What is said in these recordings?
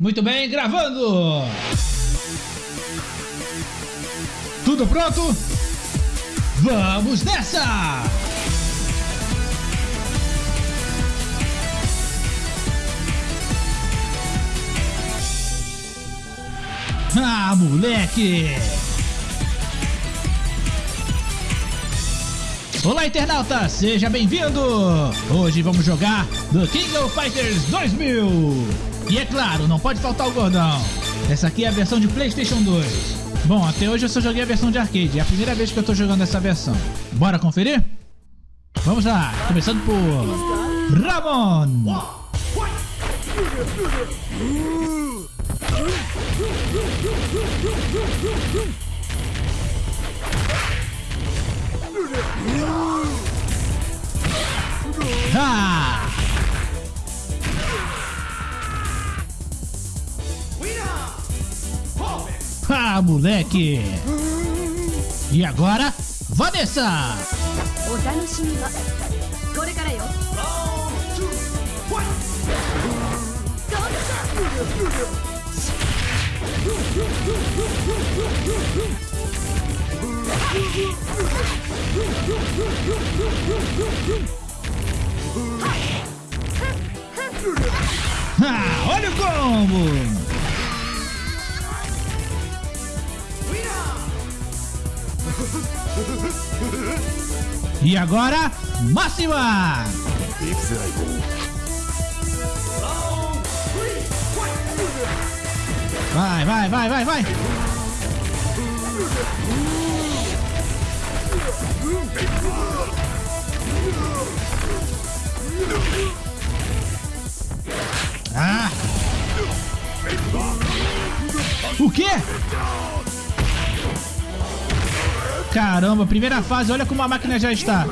Muito bem, gravando! Tudo pronto? Vamos nessa! Ah, moleque! Olá, internauta! Seja bem-vindo! Hoje vamos jogar The King of Fighters 2000! E é claro, não pode faltar o gordão! Essa aqui é a versão de Playstation 2. Bom, até hoje eu só joguei a versão de arcade, é a primeira vez que eu tô jogando essa versão. Bora conferir? Vamos lá, começando por... Ramon! Ah! Ah, moleque! E agora, Vanessa! Ah, olha o combo! E agora, Máxima! Vai, vai, vai, vai, vai! Ah! O quê? Caramba, primeira fase, olha como a máquina já está.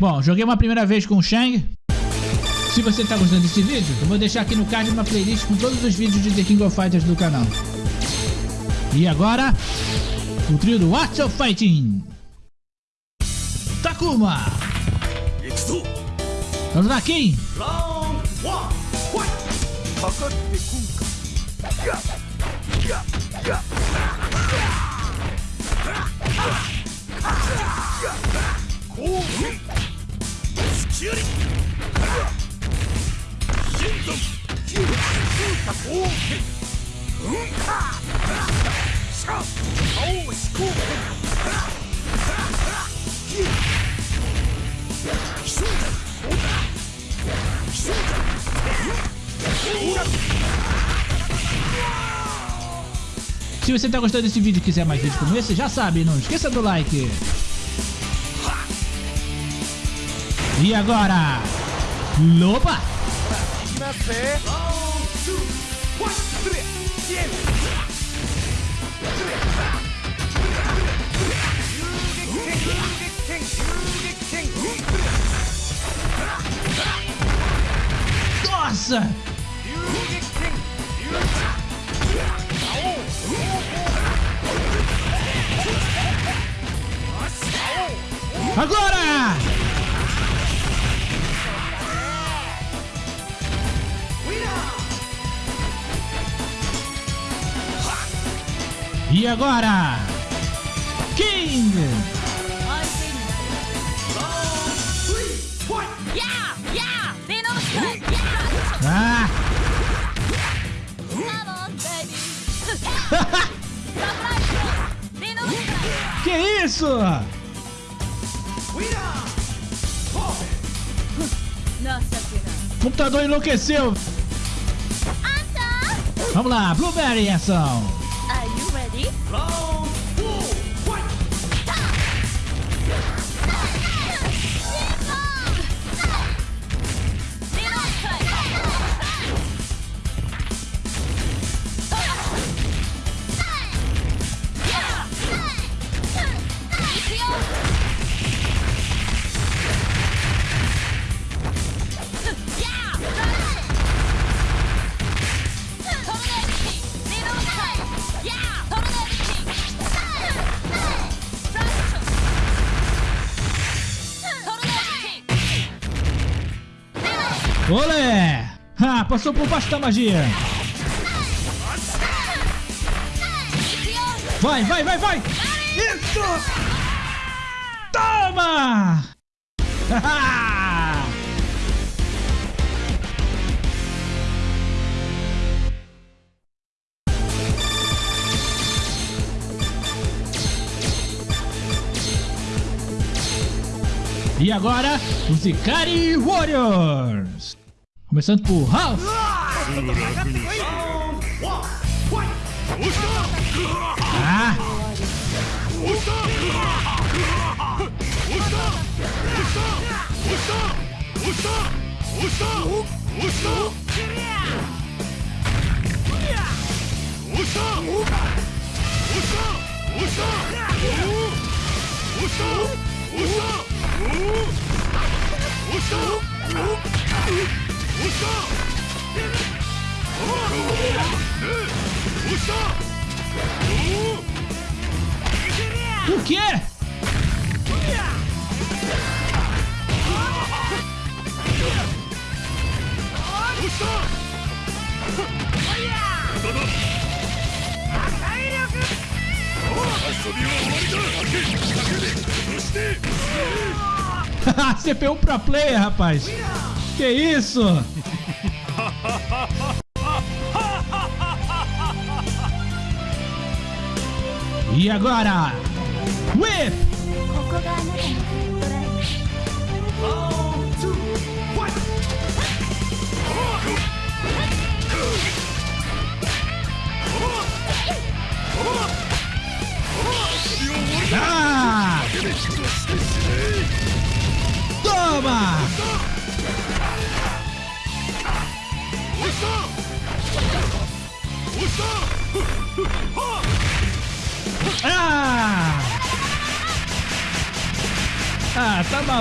Bom, joguei uma primeira vez com o Shang. Se você está gostando desse vídeo, eu vou deixar aqui no card uma playlist com todos os vídeos de The King of Fighters do canal. E agora, o trio do Watch of Fighting. Takuma. Rakin. Round 1. você está gostando desse vídeo e quiser mais vídeos como esse, já sabe, não esqueça do like. E agora, Loba! Nossa! Agora! E agora? King! que isso? Computador enlouqueceu. Vamos lá, Blueberry ação. Olé! Ah, passou por baixo da magia. Vai, vai, vai, vai! Isso! Toma! E agora, os Ikari Warriors! Começando por Ralph! Ah! O quê? Oh, CPU Pro Player, rapaz! Que isso? E agora? Whip!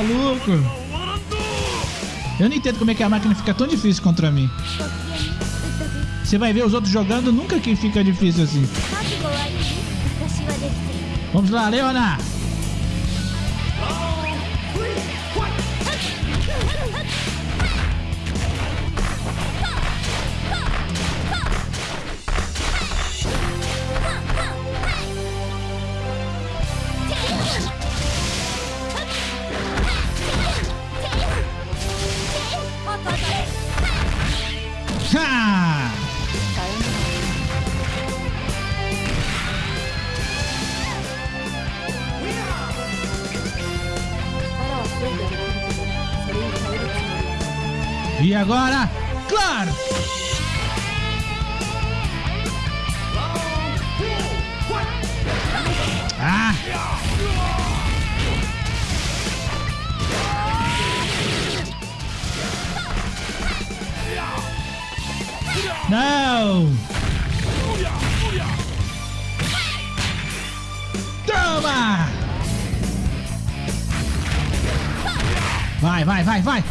maluco? Eu não entendo como é que a máquina fica tão difícil contra mim. Você vai ver os outros jogando, nunca que fica difícil assim. É? Vamos lá, Leona! Rocha. E agora, claro! Não! Toma! Vai, vai, vai, vai!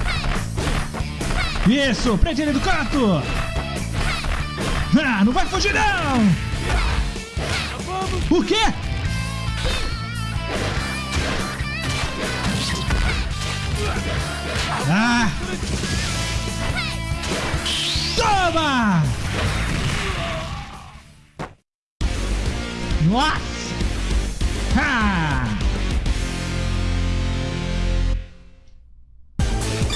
Isso, prende ele do canto! Ah, não vai fugir não! O quê? Ah! Toma! Nossa! Ha!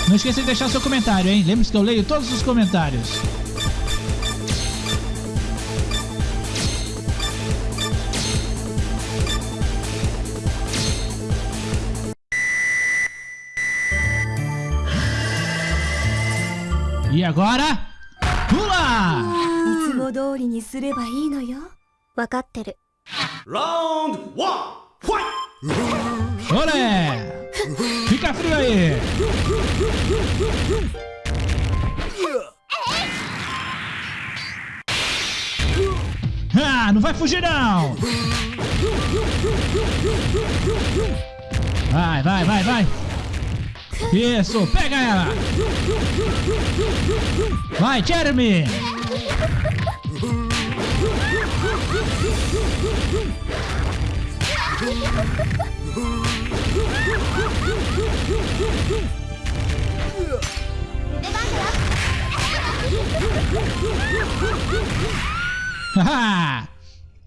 Não esqueça de deixar seu comentário, hein? Lembre-se que eu leio todos os comentários. E agora? 通りにすればいいのよ。分かってる。ラウンドワンファイトほれピカフルアイ Ah, não vai não! Vai, い。Isso, pega ela! Vai, Jeremy!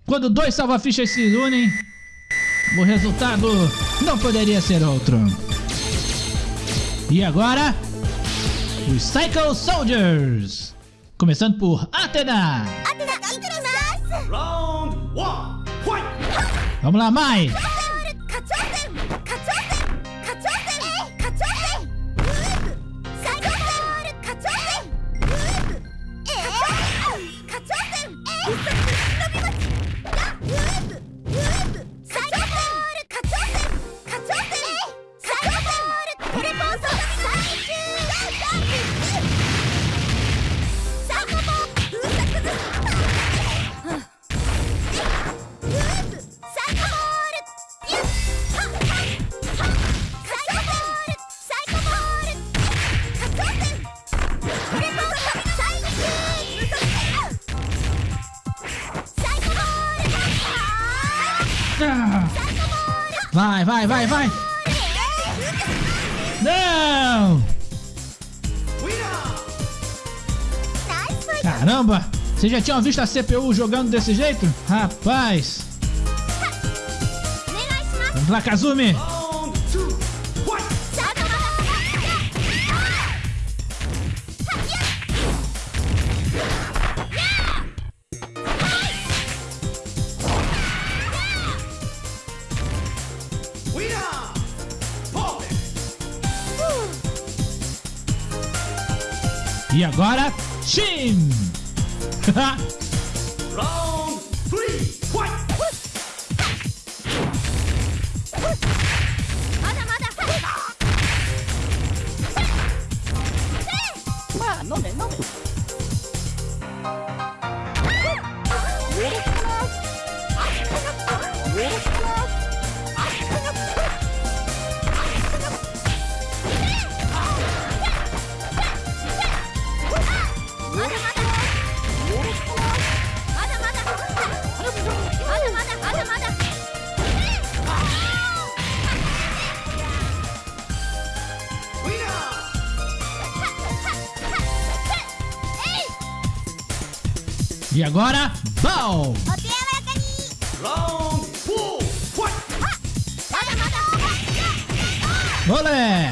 Quando dois salva-fichas se unem, o resultado não poderia ser outro. E agora, os Psycho Soldiers. Começando por Athena. Round one, fight! Vamos lá, Mai. Vai, vai, vai. Não! Caramba! Vocês já tinham visto a CPU jogando desse jeito? Rapaz! Vamos lá, Kazumi! E agora, Shin! Round three, fight! Winner! E agora, Ball! Round! Olé!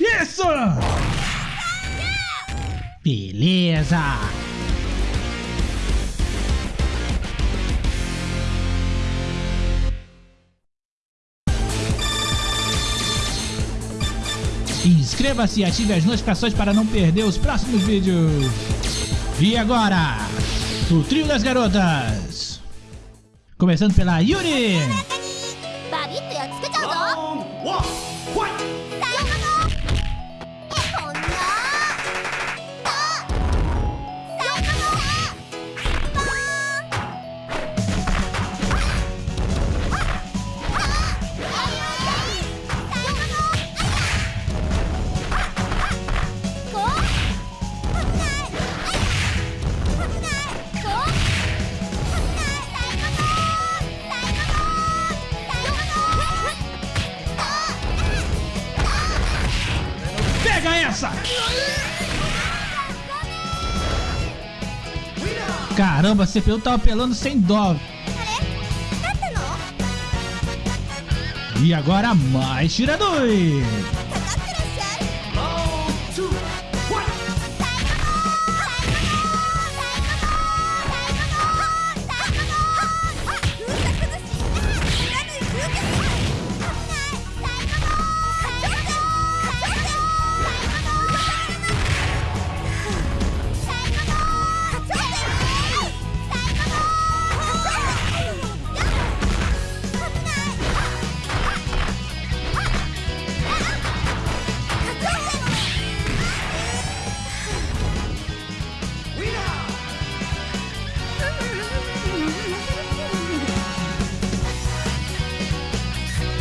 Isso! Beleza! Inscreva-se e ative as notificações para não perder os próximos vídeos. E agora, o trio das garotas. Começando pela Yuri. Caramba, a CPU tá apelando sem dó. E agora mais tiradores.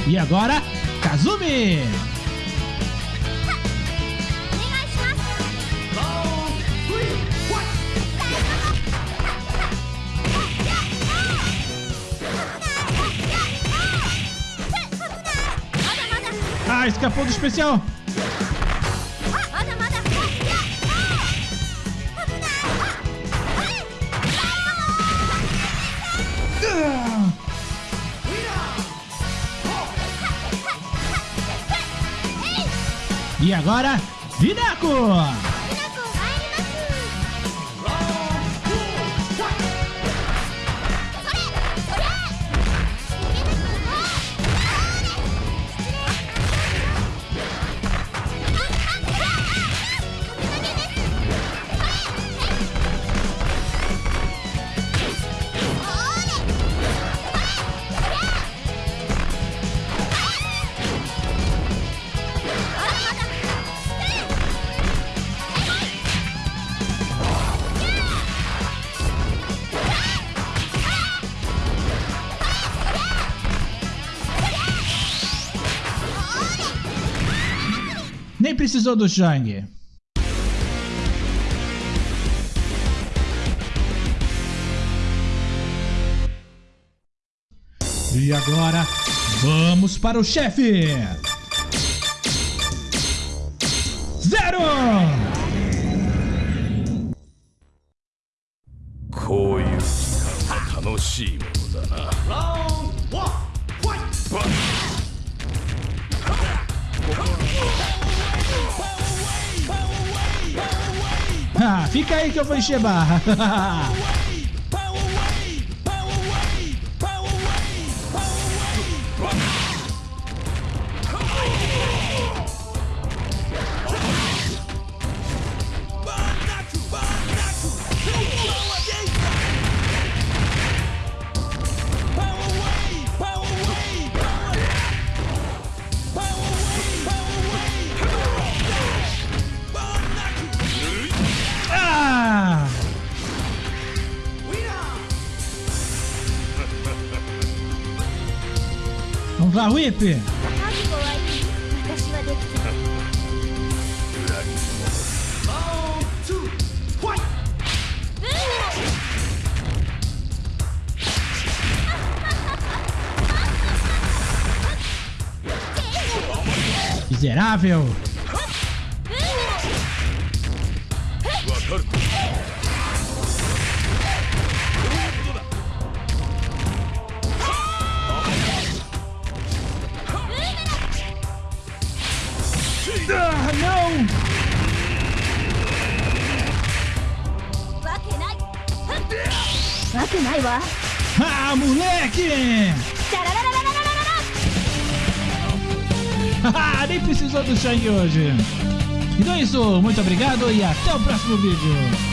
E agora, Kazumi! Ah, escapou do especial! E agora, Zineco! Precisou do Chang. E agora, vamos para o chefe! Zero! Fica aí que eu vou encher barra. La Whip! Miserável! ないわあ moleque! nem precisou do sangue hoje. Então é isso, muito obrigado e até o próximo vídeo.